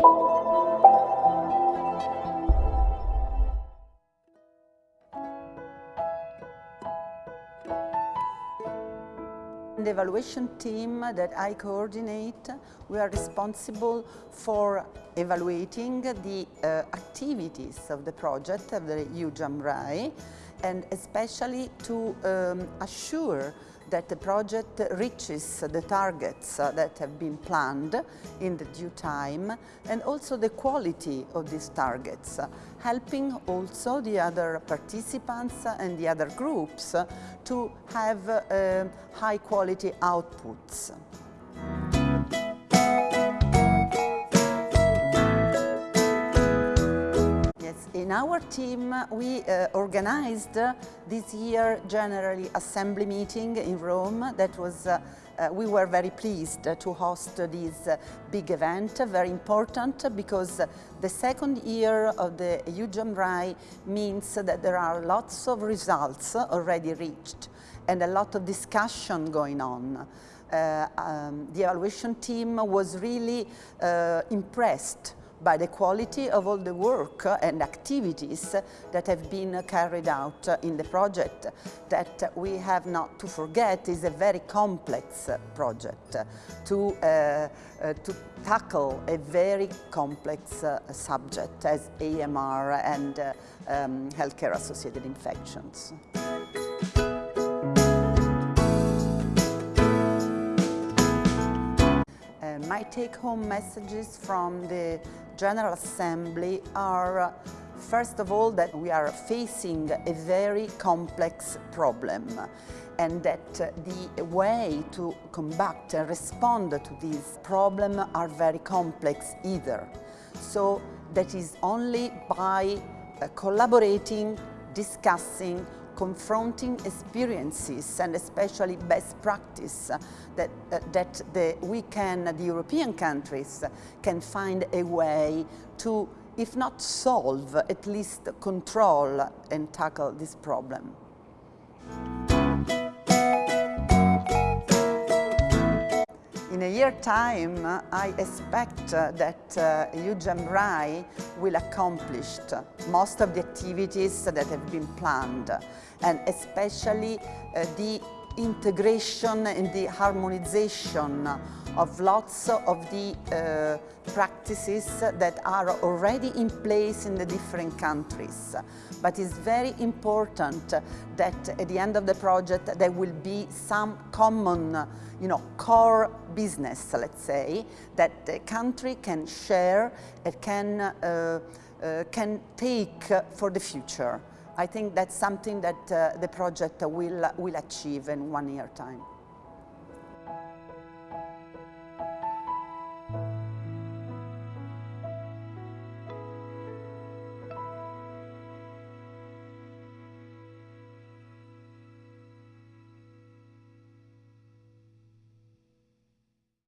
The evaluation team that I coordinate, we are responsible for evaluating the uh, activities of the project of the EU-JAMRAI and especially to um, assure that the project reaches the targets that have been planned in the due time and also the quality of these targets, helping also the other participants and the other groups to have uh, high quality outputs. In our team, we uh, organized uh, this year General Assembly meeting in Rome that was uh, uh, we were very pleased to host this uh, big event, very important because the second year of the EU-JAMRAI means that there are lots of results already reached and a lot of discussion going on. Uh, um, the evaluation team was really impressed by the quality of all the work and activities that have been carried out in the project that we have not to forget is a very complex project to, uh, uh, to tackle a very complex uh, subject as AMR and uh, um, healthcare associated infections. my take-home messages from the General Assembly are First of all, that we are facing a very complex problem and that the way to combat and respond to this problem are very complex either. So that is only by uh, collaborating, discussing, confronting experiences and especially best practice that, uh, that the, we can, the European countries, can find a way to, if not solve, at least control and tackle this problem. In a year time, I expect that uh, will accomplish most of the activities that have been planned and especially uh, the integration and the harmonization of lots of the uh, practices that are already in place in the different countries. But it's very important that at the end of the project there will be some common you know, core business, let's say, that the country can share and can, uh, uh, can take for the future. I think that's something that uh, the project will, will achieve in one year time.